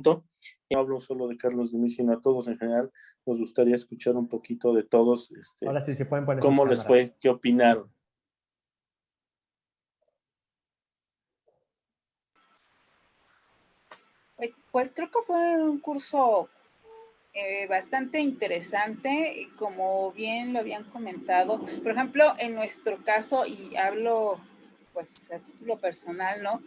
punto. No hablo solo de Carlos de mí, sino a todos en general. Nos gustaría escuchar un poquito de todos. Este, Ahora sí, se pueden poner ¿Cómo les fue? ¿Qué opinaron? Pues, pues creo que fue un curso eh, bastante interesante, como bien lo habían comentado. Por ejemplo, en nuestro caso, y hablo pues a título personal, ¿no?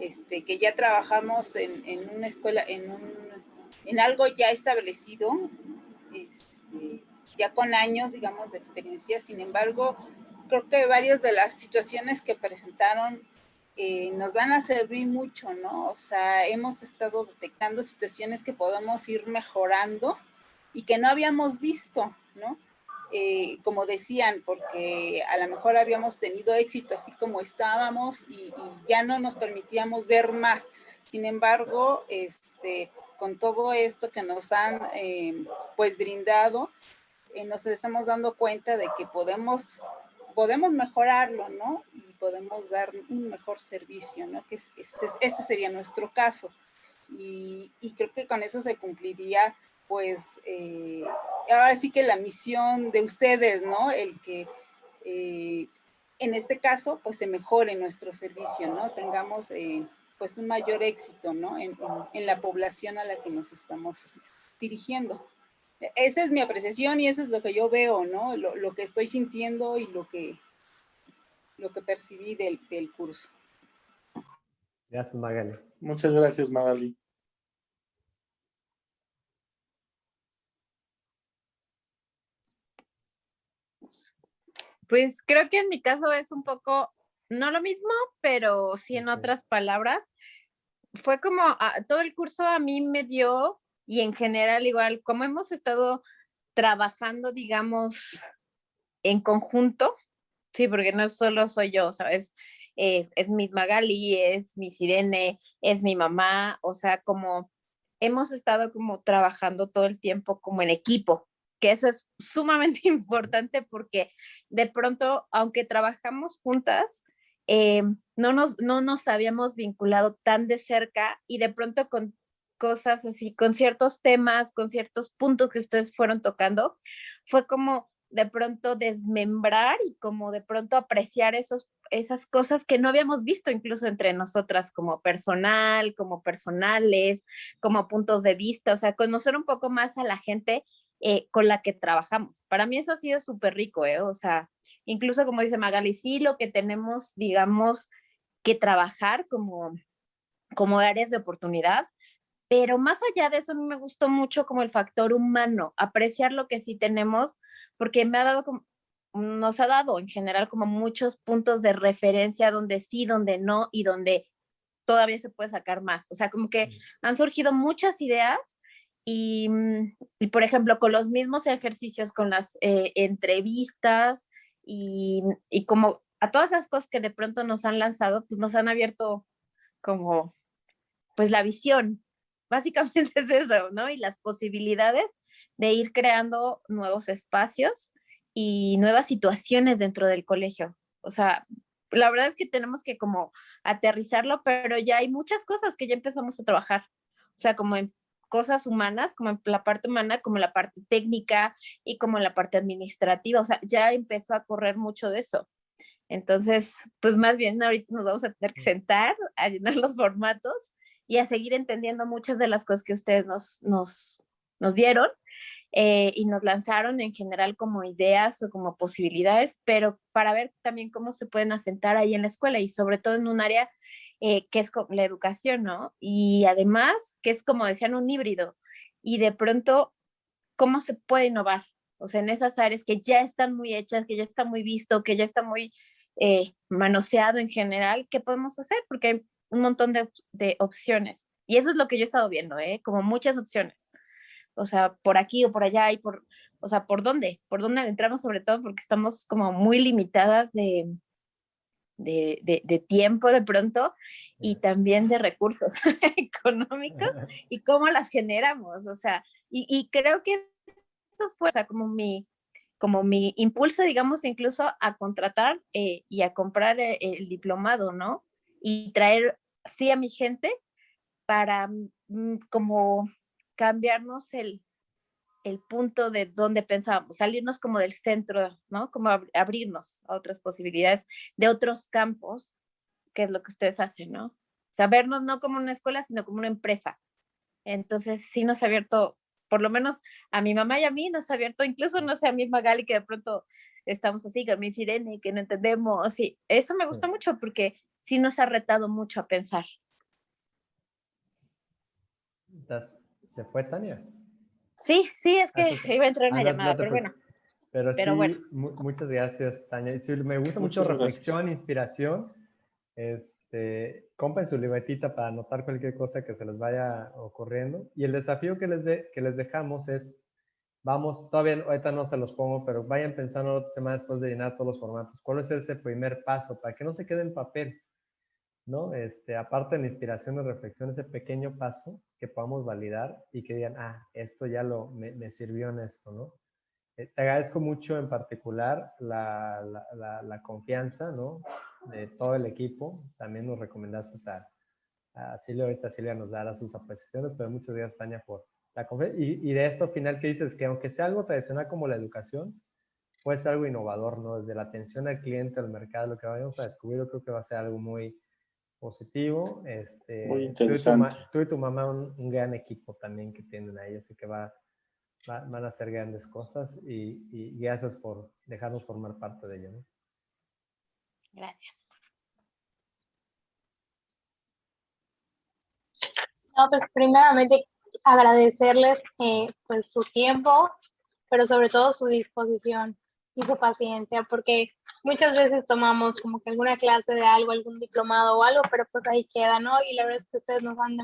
Este, que ya trabajamos en, en una escuela, en, un, en algo ya establecido, este, ya con años, digamos, de experiencia. Sin embargo, creo que varias de las situaciones que presentaron eh, nos van a servir mucho, ¿no? O sea, hemos estado detectando situaciones que podemos ir mejorando y que no habíamos visto, ¿no? Eh, como decían, porque a lo mejor habíamos tenido éxito así como estábamos y, ya no nos permitíamos ver más. Sin embargo, este, con todo esto que nos han eh, pues brindado, eh, nos estamos dando cuenta de que podemos, podemos mejorarlo, ¿no? Y podemos dar un mejor servicio, ¿no? Que ese sería nuestro caso. Y, y creo que con eso se cumpliría pues eh, ahora sí que la misión de ustedes, ¿no? El que eh, en este caso pues se mejore nuestro servicio, ¿no? Tengamos eh, pues un mayor éxito, ¿no? En, la población a la que nos estamos dirigiendo. Esa es mi apreciación y eso es lo que yo veo, ¿no? Lo, que estoy sintiendo y lo que, lo que percibí del, del curso. Gracias, Magali. Muchas gracias, Magali. Pues creo que en mi caso es un poco, no lo mismo, pero sí en otras palabras. Fue como, ah, todo el curso a mí me dio, y en general igual, como hemos estado trabajando, digamos, en conjunto, sí, porque no solo soy yo, ¿sabes? Eh, es mi Magali, es mi Sirene, es mi mamá, o sea, como hemos estado como trabajando todo el tiempo como en equipo, que eso es sumamente importante porque de pronto, aunque trabajamos juntas, eh, no, nos, no nos habíamos vinculado tan de cerca y de pronto con cosas así, con ciertos temas, con ciertos puntos que ustedes fueron tocando, fue como de pronto desmembrar y como de pronto apreciar esos, esas cosas que no habíamos visto incluso entre nosotras como personal, como personales, como puntos de vista, o sea, conocer un poco más a la gente eh, con la que trabajamos. Para mí eso ha sido súper rico, ¿eh? O sea, incluso como dice Magali, sí, lo que tenemos, digamos, que trabajar como, como áreas de oportunidad, pero más allá de eso, a mí me gustó mucho como el factor humano, apreciar lo que sí tenemos, porque me ha dado como, nos ha dado en general como muchos puntos de referencia donde sí, donde no y donde todavía se puede sacar más. O sea, como que han surgido muchas ideas Mm, y, por ejemplo, con los mismos ejercicios, con las eh, entrevistas y, y, como a todas esas cosas que de pronto nos han lanzado, pues nos han abierto como, pues la visión, básicamente es eso, ¿no? Y las posibilidades de ir creando nuevos espacios y nuevas situaciones dentro del colegio. O sea, la verdad es que tenemos que como aterrizarlo, pero ya hay muchas cosas que ya empezamos a trabajar. O sea, como en cosas humanas, como la parte humana, como la parte técnica y como la parte administrativa. O sea, ya empezó a correr mucho de eso. Entonces, pues más bien ahorita nos vamos a tener que sentar a llenar los formatos y a seguir entendiendo muchas de las cosas que ustedes nos, nos, nos dieron eh, y nos lanzaron en general como ideas o como posibilidades, pero para ver también cómo se pueden asentar ahí en la escuela y sobre todo en un área eh, que es la educación, ¿no? Y además, que es como decían, un híbrido. Y de pronto, ¿cómo se puede innovar? O sea, en esas áreas que ya están muy hechas, que ya está muy visto, que ya está muy eh, manoseado en general, ¿qué podemos hacer? Porque hay un montón de, de, opciones. Y eso es lo que yo he estado viendo, ¿eh? Como muchas opciones. O sea, por aquí o por allá y por, o sea, ¿por dónde? ¿Por dónde entramos sobre todo? Porque estamos como muy limitadas de, de, tiempo de pronto y también de recursos económicos y cómo las generamos, o sea, y, creo que eso fue, o sea, como mi, como mi impulso, digamos, incluso a contratar eh, y a comprar eh, el, diplomado, ¿no? Y traer, sí, a mi gente para mm, como cambiarnos el, el punto de donde pensábamos, salirnos como del centro, ¿no? Como abrirnos a otras posibilidades de otros campos, que es lo que ustedes hacen, ¿no? Sabernos no como una escuela, sino como una empresa. Entonces, sí nos ha abierto, por lo menos a mi mamá y a mí nos ha abierto, incluso no sé, a mi Magali, que de pronto estamos así con mi sirene, que no entendemos, y eso me gusta mucho porque sí nos ha retado mucho a pensar. ¿Se fue Tania? Sí, sí, es que iba a entrar una ah, llamada, pero bueno. Pero, sí, muchas gracias, Tania. me gusta mucho reflexión, inspiración. Este, compren su libretita para anotar cualquier cosa que se les vaya ocurriendo. Y el desafío que les, de, que les dejamos es, vamos, todavía ahorita no se los pongo, pero vayan pensando otra semana después de llenar todos los formatos. ¿Cuál es ese primer paso para que no se quede en papel? ¿no? Este, aparte de la inspiración y reflexión, ese pequeño paso que podamos validar y que digan, ah, esto ya lo, me, sirvió en esto, ¿no? Eh, te agradezco mucho en particular la, la, confianza, ¿no? De todo el equipo. También nos recomendaste a, a Silvia, ahorita Silvia nos dará sus apreciaciones, pero muchas gracias, Tania, por la confianza. Y, y de esto final que dices, que aunque sea algo tradicional como la educación, puede ser algo innovador, ¿no? Desde la atención al cliente, al mercado, lo que vayamos a descubrir, yo creo que va a ser algo muy, positivo. Este, Muy interesante. Tú y tu, mamá un, gran equipo también que tienen ahí, así que va, van a hacer grandes cosas y, y, gracias por dejarnos formar parte de ello. Gracias. No, pues primeramente agradecerles eh, pues su tiempo, pero sobre todo su disposición y su paciencia, porque muchas veces tomamos como que alguna clase de algo, algún diplomado o algo, pero pues ahí queda, ¿no? Y la verdad es que ustedes nos han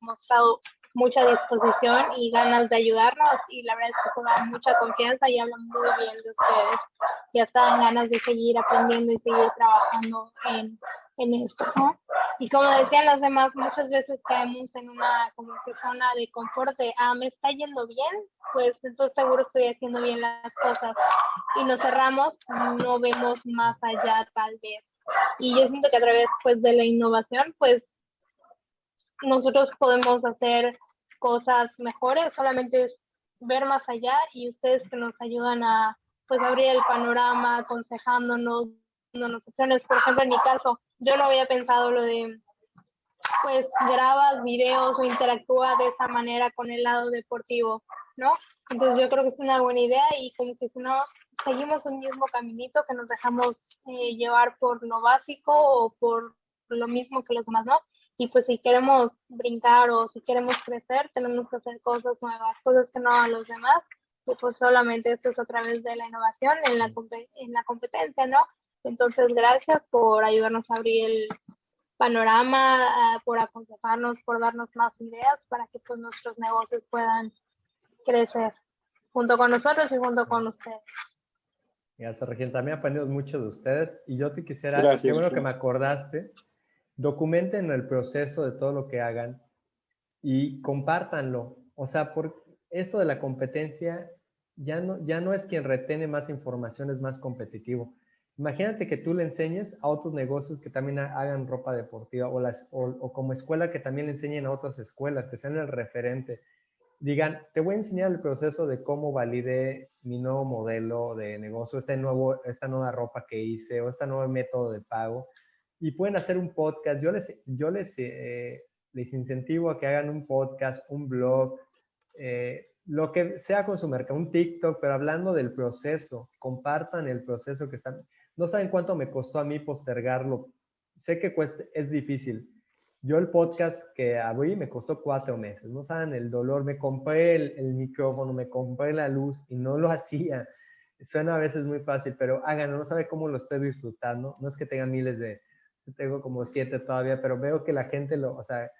demostrado mucha disposición y ganas de ayudarnos y la verdad es que eso da mucha confianza y habla muy bien de ustedes. Ya están ganas de seguir aprendiendo y seguir trabajando en, en esto, ¿no? Y como decían las demás, muchas veces caemos en una como que zona de confort de, ah, me está yendo bien, pues entonces seguro estoy haciendo bien las cosas. Y nos cerramos, no vemos más allá tal vez. Y yo siento que a través pues de la innovación, pues nosotros podemos hacer cosas mejores, solamente es ver más allá y ustedes que nos ayudan a pues abrir el panorama, aconsejándonos, dándonos opciones. Por ejemplo, en mi caso, yo no había pensado lo de, pues grabas videos o interactúa de esa manera con el lado deportivo, ¿no? Entonces yo creo que es una buena idea y como que si no, seguimos un mismo caminito que nos dejamos eh, llevar por lo básico o por lo mismo que los demás, ¿no? Y pues si queremos brincar o si queremos crecer, tenemos que hacer cosas nuevas, cosas que no hagan los demás. Y pues solamente esto es a través de la innovación en la, en la competencia, ¿no? Entonces, gracias por ayudarnos a abrir el panorama, ah, por aconsejarnos, por darnos más ideas para que pues, nuestros negocios puedan crecer junto con nosotros y junto con ustedes. Gracias, Regina. También aprendimos mucho de ustedes y yo te quisiera, gracias, qué bueno que me acordaste, documenten el proceso de todo lo que hagan y compártanlo. O sea, por esto de la competencia ya no, ya no es quien retene más información, es más competitivo. Imagínate que tú le enseñes a otros negocios que también hagan ropa deportiva o, las, o, como escuela que también le enseñen a otras escuelas, que sean el referente. Digan, te voy a enseñar el proceso de cómo valide mi nuevo modelo de negocio, este nuevo, esta nueva ropa que hice o este nuevo método de pago. Y pueden hacer un podcast. Yo les, yo les, eh, les incentivo a que hagan un podcast, un blog, eh, lo que sea con su mercado, un TikTok, pero hablando del proceso, compartan el proceso que están no saben cuánto me costó a mí postergarlo. Sé que cuesta, es difícil. Yo el podcast que abrí me costó cuatro meses. No saben el dolor. Me compré el, micrófono, me compré la luz y no lo hacía. Suena a veces muy fácil, pero háganlo. No sabe cómo lo estoy disfrutando. No es que tenga miles de... Tengo como siete todavía, pero veo que la gente lo... O sea,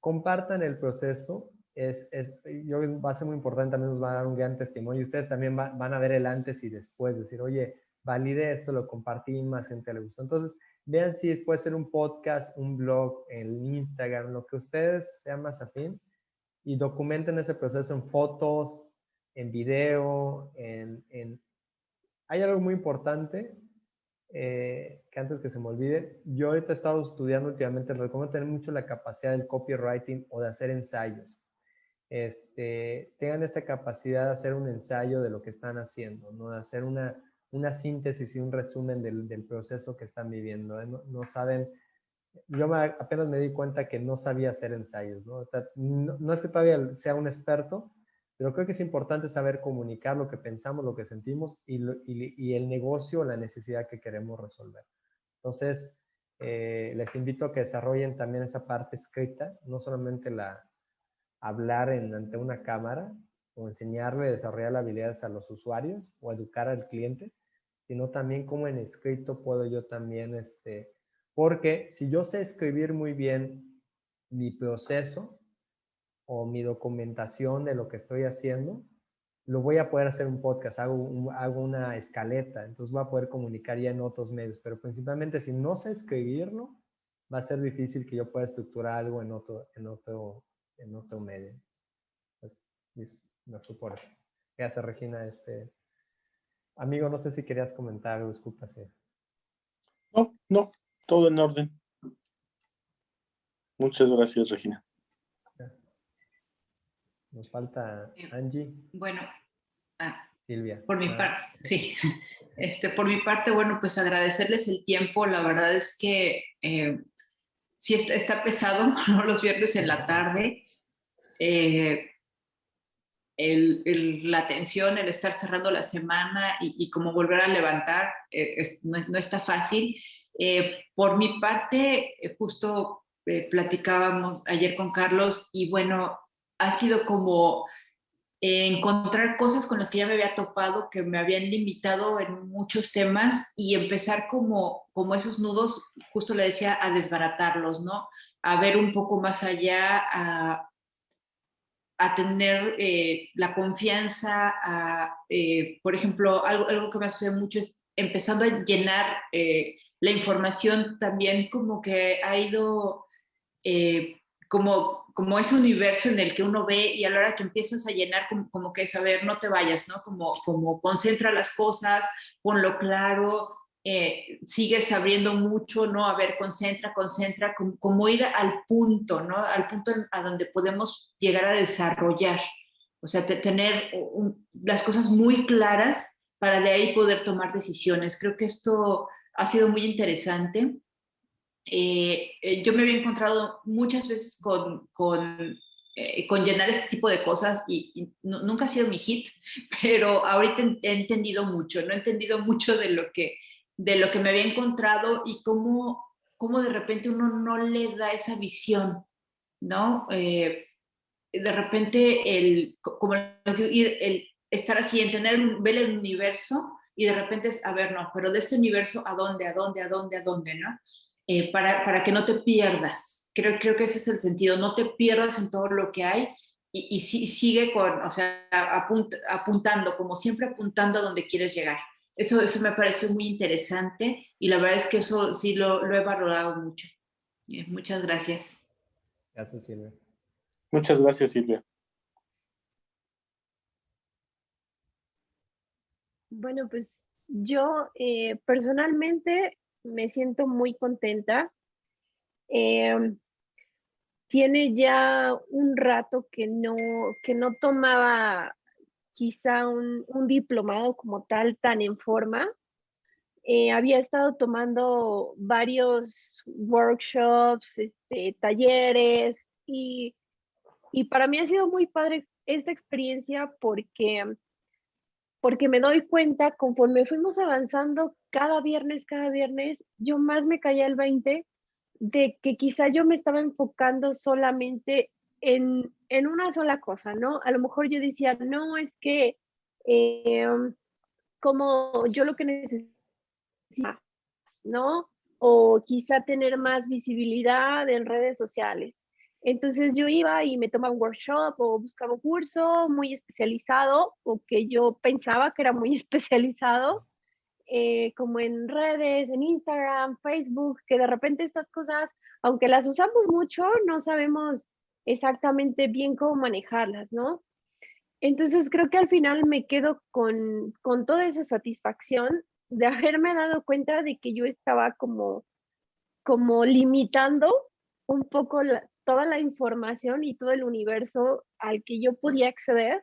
compartan el proceso. Es, es, yo va a ser muy importante, también nos va a dar un gran testimonio. Ustedes también van a ver el antes y después, decir, oye, valide esto, lo compartí, más gente le gustó. Entonces, vean si puede ser un podcast, un blog, en Instagram, lo que ustedes sean más afín y documenten ese proceso en fotos, en video, en, en... Hay algo muy importante, eh, que antes que se me olvide, yo ahorita he estado estudiando últimamente, recomiendo tener mucho la capacidad del copywriting o de hacer ensayos. Este, tengan esta capacidad de hacer un ensayo de lo que están haciendo, ¿no? de hacer una, una síntesis y un resumen del, proceso que están viviendo. ¿eh? No, saben, yo apenas me di cuenta que no sabía hacer ensayos, ¿no? ¿no? no es que todavía sea un experto, pero creo que es importante saber comunicar lo que pensamos, lo que sentimos y, el negocio, la necesidad que queremos resolver. Entonces, eh, les invito a que desarrollen también esa parte escrita, no solamente la hablar en, ante una cámara o enseñarle a desarrollar habilidades a los usuarios o educar al cliente, sino también como en escrito puedo yo también, este, porque si yo sé escribir muy bien mi proceso, o mi documentación de lo que estoy haciendo, lo voy a poder hacer un podcast, hago, hago una escaleta, entonces voy a poder comunicar ya en otros medios, pero principalmente si no sé escribirlo, va a ser difícil que yo pueda estructurar algo en otro, en otro, en otro medio. Pues, me fue por eso. Gracias, Regina. Este, amigo, no sé si querías comentar algo, disculpa. No, no, todo en orden. Muchas gracias, Regina. Nos falta Angie. Bueno, ah, Silvia. Por mi ah. parte, sí. Este, por mi parte, bueno, pues agradecerles el tiempo. La verdad es que eh, sí está, pesado, ¿no? Los viernes en la tarde. Eh, el, la tensión, el estar cerrando la semana y, y como volver a levantar, eh, no, no, está fácil. por mi parte, justo platicábamos ayer con Carlos y bueno, ha sido como eh, encontrar cosas con las que ya me había topado, que me habían limitado en muchos temas y empezar como, como esos nudos, justo le decía, a desbaratarlos, ¿no? A ver un poco más allá, a, a tener eh, la confianza, a, eh, por ejemplo, algo, algo que me sucede mucho es empezando a llenar la información también como que ha ido como, como ese universo en el que uno ve y a la hora que empiezas a llenar como, que saber, no te vayas, ¿no? Como, como concentra las cosas, ponlo claro, eh, sigues abriendo mucho, ¿no? A ver, concentra, concentra, como, ir al punto, ¿no? Al punto a donde podemos llegar a desarrollar. O sea, tener las cosas muy claras para de ahí poder tomar decisiones. Creo que esto ha sido muy interesante. Eh, eh, yo me había encontrado muchas veces con, con, eh, con llenar este tipo de cosas y, nunca ha sido mi hit, pero ahorita he entendido mucho, no he entendido mucho de lo que, de lo que me había encontrado y cómo, cómo de repente uno no le da esa visión, ¿no? de repente, el, como ir, el estar así, entender, ver el universo y de repente es, a ver, no, pero de este universo, ¿a dónde, a dónde, a dónde, a dónde, no? Eh, para, para, que no te pierdas. Creo, creo que ese es el sentido, no te pierdas en todo lo que hay y, y, sigue con, o sea, apuntando, como siempre apuntando a donde quieres llegar. Eso, eso me pareció muy interesante y la verdad es que eso sí lo, lo he valorado mucho. Eh, muchas gracias. Gracias, Silvia. Muchas gracias, Silvia. Bueno, pues yo eh, personalmente me siento muy contenta. Em, tiene ya un rato que no, que no tomaba quizá un, diplomado como tal tan en forma. Eh, había estado tomando varios workshops, este, talleres y, y para mí ha sido muy padre esta experiencia porque porque me doy cuenta conforme fuimos avanzando cada viernes, cada viernes, yo más me caía el 20 de que quizá yo me estaba enfocando solamente en, en una sola cosa, ¿no? A lo mejor yo decía, no, es que em, como yo lo que necesito, ¿no? O quizá tener más visibilidad en redes sociales. Entonces yo iba y me tomaba un workshop o buscaba un curso muy especializado o que yo pensaba que era muy especializado, eh, como en redes, en Instagram, Facebook, que de repente estas cosas, aunque las usamos mucho, no sabemos exactamente bien cómo manejarlas, ¿no? Entonces creo que al final me quedo con, con toda esa satisfacción de haberme dado cuenta de que yo estaba como, como limitando un poco toda la información y todo el universo al que yo podía acceder,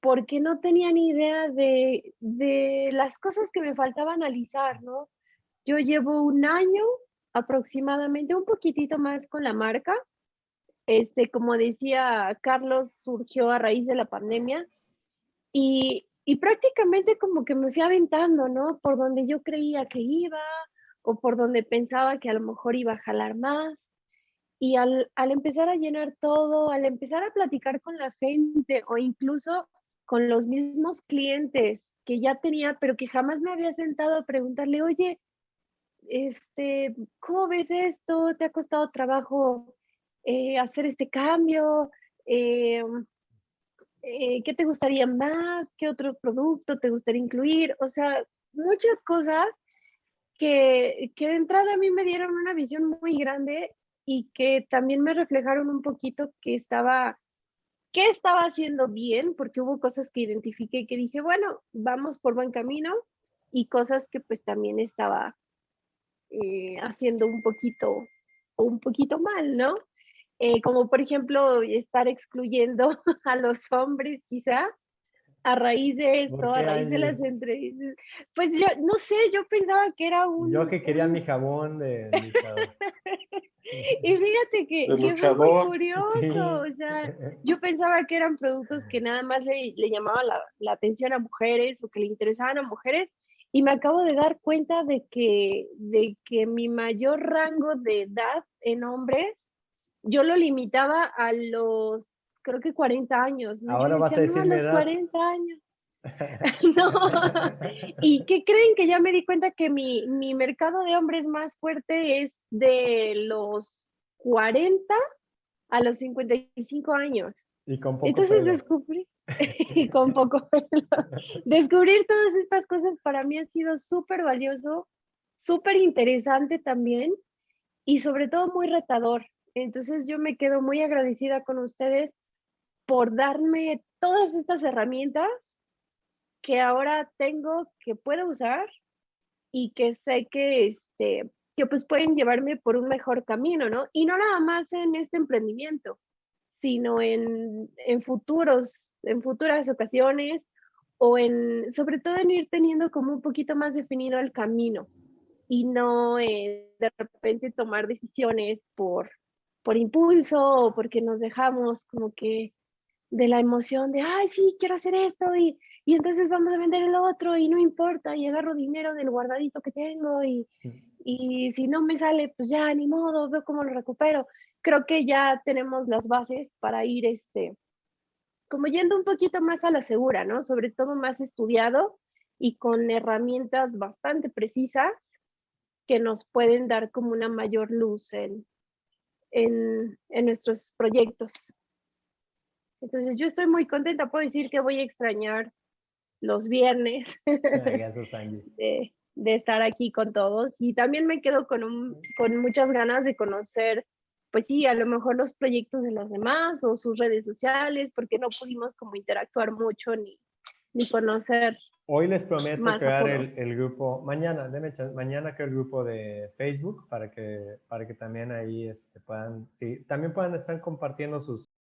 porque no tenía ni idea de, de las cosas que me faltaba analizar, ¿no? Yo llevo un año aproximadamente, un poquitito más con la marca. Este, como decía Carlos, surgió a raíz de la pandemia y, y prácticamente como que me fui aventando, ¿no? Por donde yo creía que iba o por donde pensaba que a lo mejor iba a jalar más. Y al, al empezar a llenar todo, al empezar a platicar con la gente o incluso con los mismos clientes que ya tenía, pero que jamás me había sentado a preguntarle, oye, este, ¿cómo ves esto? ¿Te ha costado trabajo eh, hacer este cambio? Eh, eh, ¿Qué te gustaría más? ¿Qué otro producto te gustaría incluir? O sea, muchas cosas que, que de entrada a mí me dieron una visión muy grande y que también me reflejaron un poquito que estaba, que estaba haciendo bien, porque hubo cosas que identifiqué que dije, bueno, vamos por buen camino y cosas que pues también estaba eh, haciendo un poquito un poquito mal, ¿no? Eh, como por ejemplo estar excluyendo a los hombres quizá a raíz de esto, a raíz de las entrevistas. Pues yo no sé, yo pensaba que era un... Yo que quería mi jabón de... y fíjate que, que fue muy curioso, o sea, yo pensaba que eran productos que nada más le, le llamaban la, la atención a mujeres o que le interesaban a mujeres y me acabo de dar cuenta de que, de que mi mayor rango de edad en hombres, yo lo limitaba a los, creo que 40 años. ¿no? Ahora vas a decir a los 40 años. no. ¿Y qué creen? Que ya me di cuenta que mi, mi mercado de hombres más fuerte es de los 40 a los 55 años. Y con poco Entonces descubrí, y con poco Descubrir todas estas cosas para mí ha sido súper valioso, súper interesante también y sobre todo muy retador. Entonces yo me quedo muy agradecida con ustedes por darme todas estas herramientas que ahora tengo, que puedo usar y que sé que, este, que pues pueden llevarme por un mejor camino, ¿no? Y no nada más en este emprendimiento, sino en, en futuros en futuras ocasiones o en, sobre todo en ir teniendo como un poquito más definido el camino y no eh, de repente tomar decisiones por, por impulso o porque nos dejamos como que de la emoción de, ay, sí, quiero hacer esto y, y entonces vamos a vender el otro y no importa y agarro dinero del guardadito que tengo y, y si no me sale, pues ya, ni modo, veo cómo lo recupero. Creo que ya tenemos las bases para ir este, como yendo un poquito más a la segura, ¿no? Sobre todo más estudiado y con herramientas bastante precisas que nos pueden dar como una mayor luz en, en, en nuestros proyectos. Entonces yo estoy muy contenta, puedo decir que voy a extrañar los viernes de, de, estar aquí con todos y también me quedo con, un, con muchas ganas de conocer pues sí, a lo mejor los proyectos de los demás o sus redes sociales, porque no pudimos como interactuar mucho ni, ni conocer. Hoy les prometo crear el, grupo, mañana, mañana creo el grupo de Facebook para que, para que también ahí este, puedan, sí, también puedan estar compartiendo sus,